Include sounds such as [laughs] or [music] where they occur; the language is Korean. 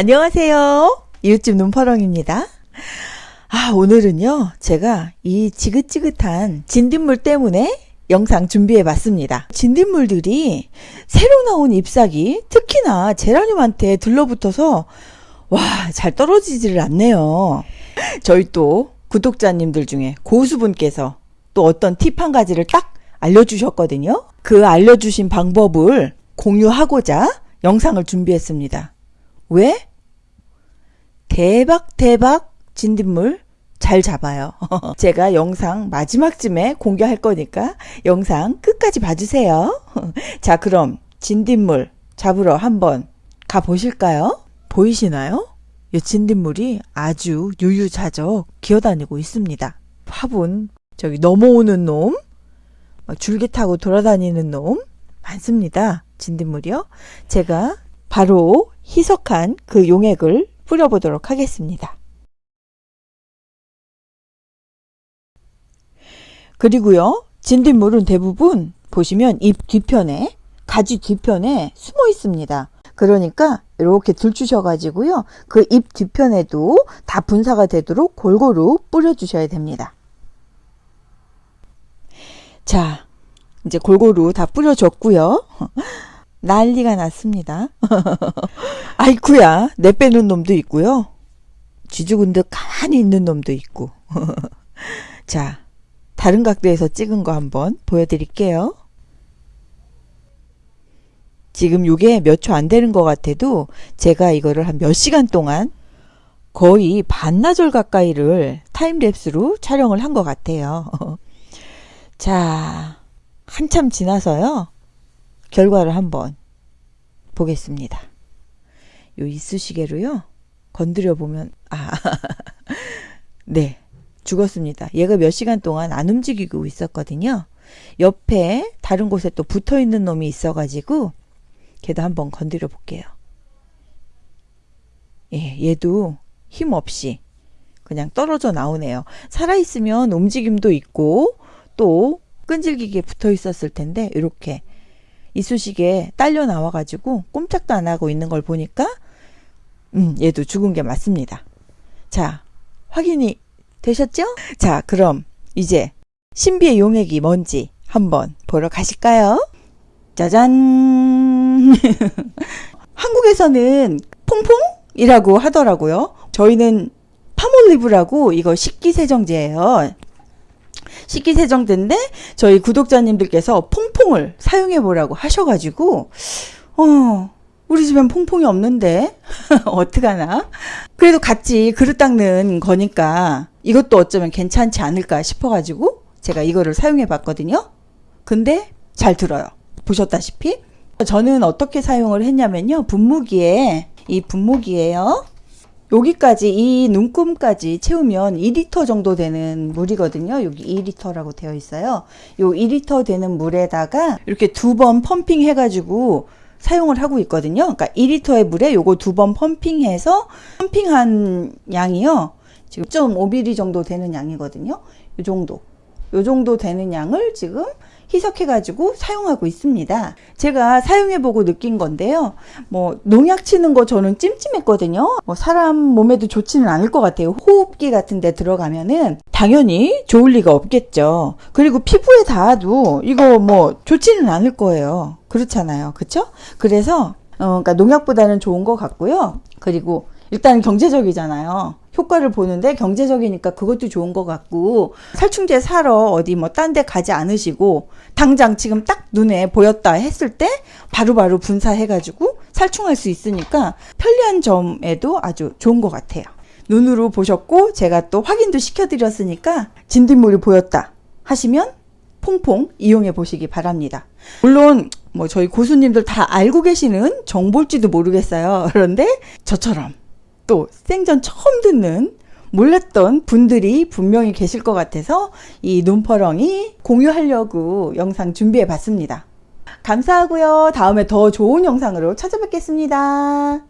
안녕하세요. 이웃집 눈파렁입니다. 아, 오늘은요, 제가 이 지긋지긋한 진딧물 때문에 영상 준비해 봤습니다. 진딧물들이 새로 나온 잎사귀, 특히나 제라늄한테 들러붙어서 와, 잘 떨어지지를 않네요. 저희 또 구독자님들 중에 고수분께서 또 어떤 팁 한 가지를 딱 알려주셨거든요. 그 알려주신 방법을 공유하고자 영상을 준비했습니다. 왜? 대박 대박 진딧물 잘 잡아요. [laughs] 제가 영상 마지막쯤에 공개할 거니까 영상 끝까지 봐주세요. [laughs] 자 그럼 진딧물 잡으러 한번 가보실까요? 보이시나요? 이 진딧물이 아주 유유자적 기어다니고 있습니다. 화분 저기 넘어오는 놈 줄기 타고 돌아다니는 놈 많습니다. 진딧물이요. 제가 바로 희석한 그 용액을 뿌려보도록 하겠습니다. 그리고요. 진딧물은 대부분 보시면 잎 뒤편에 가지 뒤편에 숨어 있습니다. 그러니까 이렇게 들추셔 가지고요. 그 잎 뒤편에도 다 분사가 되도록 골고루 뿌려 주셔야 됩니다. 자, 이제 골고루 다 뿌려줬고요. 난리가 났습니다. [laughs] 아이쿠야, 내빼는 놈도 있고요. 쥐죽은듯 가만히 있는 놈도 있고. [laughs] 자, 다른 각도에서 찍은 거 한번 보여드릴게요. 지금 이게 몇 초 안 되는 것 같아도 제가 이거를 한 몇 시간 동안 거의 반나절 가까이를 타임랩스로 촬영을 한 것 같아요. [laughs] 자, 한참 지나서요. 결과를 한번 보겠습니다. 요 이쑤시개로요. 건드려 보면 아. [laughs] 네. 죽었습니다. 얘가 몇 시간 동안 안 움직이고 있었거든요. 옆에 다른 곳에 또 붙어 있는 놈이 있어 가지고 걔도 한번 건드려 볼게요. 예, 얘도 힘 없이 그냥 떨어져 나오네요. 살아 있으면 움직임도 있고 또 끈질기게 붙어 있었을 텐데 이렇게 이쑤시개 딸려 나와 가지고 꼼짝도 안 하고 있는 걸 보니까 음, 얘도 죽은 게 맞습니다. 자, 확인이 되셨죠? 자, 그럼 이제 신비의 용액이 뭔지 한번 보러 가실까요? 짜잔! [laughs] 한국에서는 퐁퐁이라고 하더라고요. 저희는 파몰리브라고 이거 식기세정제예요. 식기세정제인데 저희 구독자님들께서 퐁퐁을 사용해 보라고 하셔가지고 어 우리 집엔 퐁퐁이 없는데? [laughs] 어떡하나? 그래도 같이 그릇 닦는 거니까 이것도 어쩌면 괜찮지 않을까 싶어가지고 제가 이거를 사용해 봤거든요. 근데 잘 들어요. 보셨다시피? 저는 어떻게 사용을 했냐면요. 분무기에 이 분무기에요 여기까지 이 눈금까지 채우면 2리터 정도 되는 물이거든요. 여기 2리터라고 되어 있어요. 요 2리터 되는 물에다가 이렇게 두 번 펌핑 해 가지고 사용을 하고 있거든요. 그러니까 2리터의 물에 요거 두 번 펌핑해서 펌핑한 양이요. 지금 1.5ml 정도 되는 양이거든요. 요 정도. 요 정도 되는 양을 지금 희석해 가지고 사용하고 있습니다. 제가 사용해 보고 느낀 건데요. 뭐 농약 치는 거 저는 찜찜했거든요. 뭐 사람 몸에도 좋지는 않을 것 같아요. 호흡기 같은 데 들어가면은 당연히 좋을 리가 없겠죠. 그리고 피부에 닿아도 이거 뭐 좋지는 않을 거예요. 그렇잖아요. 그쵸? 그래서 어, 그러니까 농약보다는 좋은 것 같고요. 그리고 일단 경제적이잖아요. 효과를 보는데 경제적이니까 그것도 좋은 것 같고 살충제 사러 어디 뭐 딴 데 가지 않으시고 당장 지금 딱 눈에 보였다 했을 때 바로바로 분사해 가지고 살충할 수 있으니까 편리한 점에도 아주 좋은 것 같아요. 눈으로 보셨고 제가 또 확인도 시켜 드렸으니까 진딧물이 보였다 하시면 퐁퐁 이용해 보시기 바랍니다. 물론 뭐 저희 고수님들 다 알고 계시는 정보일지도 모르겠어요. 그런데 저처럼 또 생전 처음 듣는 몰랐던 분들이 분명히 계실 것 같아서 이 눈퍼렁이 공유하려고 영상 준비해 봤습니다. 감사하고요. 다음에 더 좋은 영상으로 찾아뵙겠습니다.